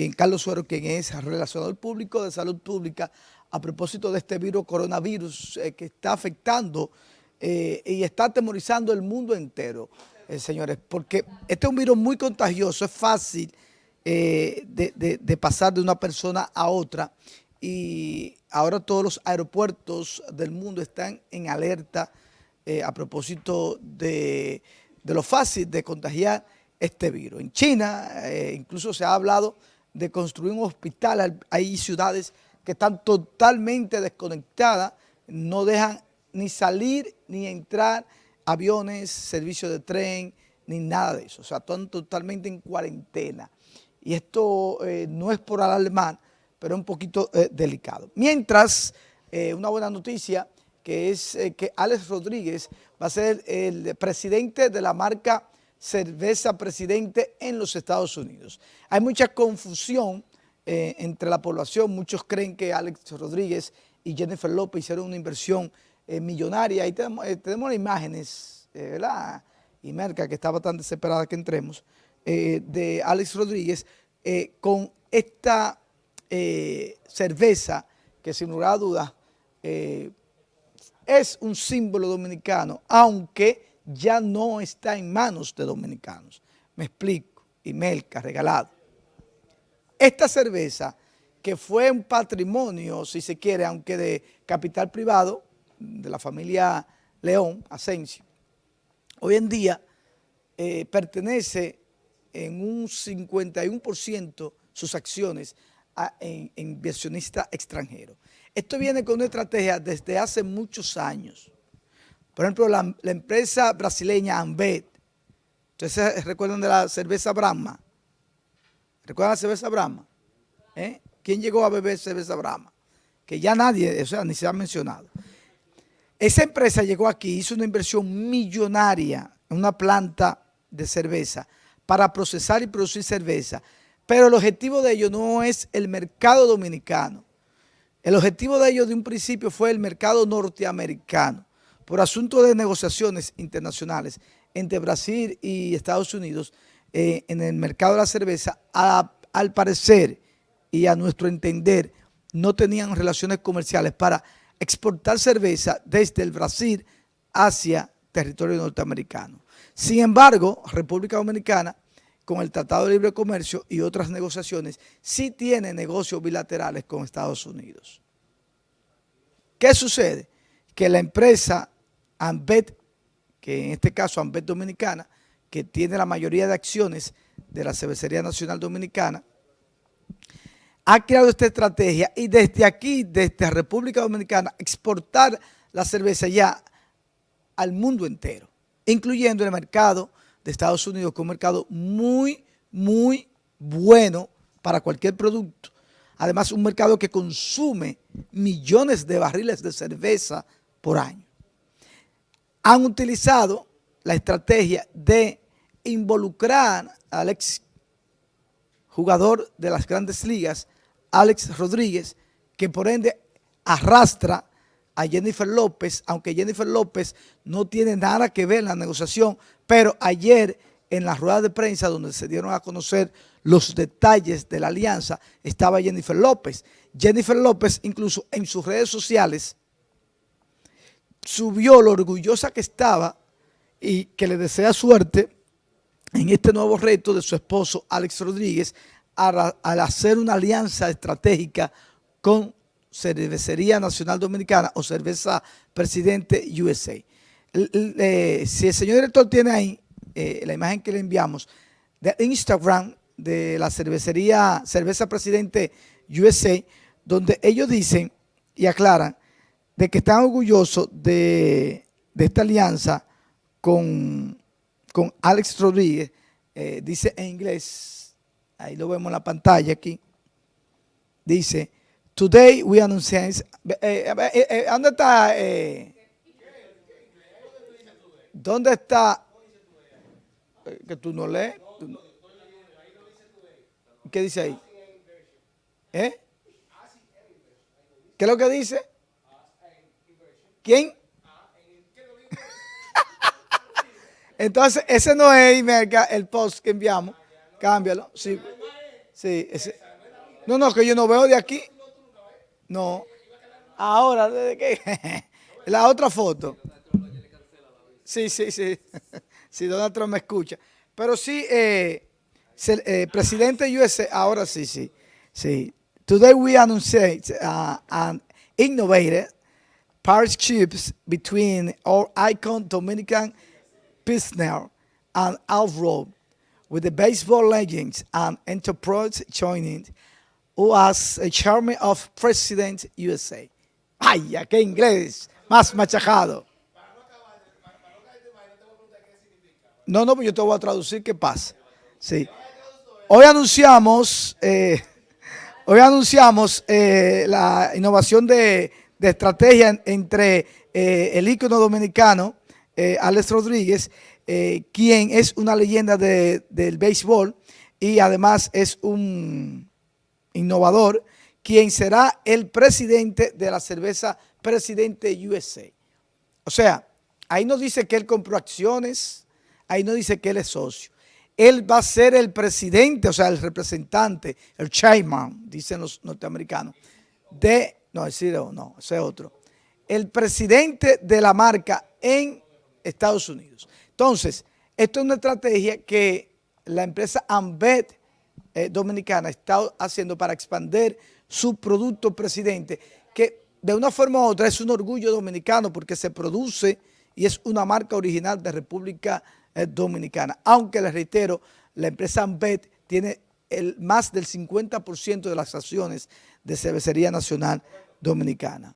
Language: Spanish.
quien Carlos Suero, quien es relacionador público de salud pública, a propósito de este virus coronavirus eh, que está afectando eh, y está atemorizando el mundo entero, eh, señores, porque este es un virus muy contagioso, es fácil de, pasar de una persona a otra y ahora todos los aeropuertos del mundo están en alerta a propósito de, de lo fácil de contagiar este virus. En China incluso se ha hablado de construir un hospital, hay ciudades que están totalmente desconectadas, no dejan ni salir ni entrar aviones, servicios de tren, ni nada de eso. O sea, están totalmente en cuarentena. Y esto eh, no es por alarmar, pero es un poquito eh, delicado. Mientras, eh, una buena noticia, que es que Alex Rodríguez va a ser el presidente de la marca Cerveza Presidente en los Estados Unidos. Hay mucha confusión eh, entre la población. Muchos creen que Alex Rodríguez y Jennifer López hicieron una inversión eh, millonaria. Ahí tenemos, eh, tenemos las imágenes, ¿verdad? Y Merca, que estaba tan desesperada que entremos, de Alex Rodríguez con esta cerveza que sin lugar a dudas es un símbolo dominicano, aunque ya no está en manos de dominicanos. Me explico, y Melca, regalado. Esta cerveza, que fue un patrimonio, si se quiere, aunque de capital privado, de la familia León, Asensio, hoy en día eh, pertenece en un 51% sus acciones a inversionista extranjero. Esto viene con una estrategia desde hace muchos años. Por ejemplo, la, empresa brasileña Ambet, ¿ustedes recuerdan de la cerveza Brahma? ¿Recuerdan la cerveza Brahma? ¿Eh? ¿Quién llegó a beber cerveza Brahma? Que ya nadie, o sea, ni se ha mencionado. Esa empresa llegó aquí, hizo una inversión millonaria en una planta de cerveza para procesar y producir cerveza. Pero el objetivo de ello no es el mercado dominicano. El objetivo de ellos de un principio fue el mercado norteamericano. Por asunto de negociaciones internacionales entre Brasil y Estados Unidos, eh, en el mercado de la cerveza, al parecer y a nuestro entender, no tenían relaciones comerciales para exportar cerveza desde el Brasil hacia territorio norteamericano. Sin embargo, República Dominicana, con el Tratado de Libre Comercio y otras negociaciones, sí tiene negocios bilaterales con Estados Unidos. ¿Qué sucede? Que la empresa Ambet, que en este caso Ambet Dominicana, que tiene la mayoría de acciones de la Cervecería Nacional Dominicana, ha creado esta estrategia y desde aquí, desde República Dominicana, exportar la cerveza ya al mundo entero, incluyendo el mercado de Estados Unidos, que es un mercado muy, muy bueno para cualquier producto. Además, un mercado que consume millones de barriles de cerveza por año. Han utilizado la estrategia de involucrar al ex jugador de las grandes ligas, Alex Rodríguez, que por ende arrastra a Jennifer López, aunque Jennifer López no tiene nada que ver en la negociación, pero ayer en la rueda de prensa donde se dieron a conocer los detalles de la alianza, estaba Jennifer López. Jennifer López incluso en sus redes sociales subió lo orgullosa que estaba y que le desea suerte en este nuevo reto de su esposo Alex Rodríguez al, hacer una alianza estratégica con Cervecería Nacional Dominicana o Cerveza Presidente USA. Eh, si el señor director tiene ahí eh, la imagen que le enviamos de Instagram de la cervecería Cerveza Presidente USA, donde ellos dicen y aclaran de que están orgullosos de, de esta alianza con con Alex Rodríguez, eh, dice en inglés, ahí lo vemos en la pantalla aquí, dice, Today we announce, eh, eh, ¿dónde está? ¿Dónde está? Que tú no lees. ¿Qué dice ahí? ¿Eh? ¿Qué es lo que dice? ¿Quién? Entonces, ese no es el post que enviamos. Cámbialo. Sí, sí ese. No, no, que yo no veo de aquí. No. Ahora, ¿desde qué? La otra foto. Sí, sí, sí. Sí, Donald Trump me escucha. Pero sí, eh, eh, presidente USA, ahora sí, sí. sí. Today we announced uh, an innovative partnerships between our icon Dominican Pilsner and Alvaro with the baseball legends and enterprise joining who was a chairman of President USA. ¡Ay, qué inglés! Más machacado. No, no, pues yo te voy a traducir qué pasa. Sí. Hoy anunciamos, eh, hoy anunciamos eh, la innovación de, estrategia entre eh, el ícono dominicano, Alex Rodríguez, quien es una leyenda del béisbol y además es un innovador, quien será el presidente de la cerveza Presidente USA. O sea, ahí nos dice que él compró acciones, ahí no dice que él es socio. Él va a ser el presidente, o sea, el representante, el chairman, dicen los norteamericanos, de, no, es no, ese es otro, el presidente de la marca en Estados Unidos. Entonces, esto es una estrategia que la empresa Ambed eh, Dominicana está haciendo para expandir su producto presidente, que de una forma u otra es un orgullo dominicano porque se produce y es una marca original de República eh, Dominicana. Aunque les reitero, la empresa Ambet tiene el, más del 50% de las acciones de Cervecería Nacional Dominicana.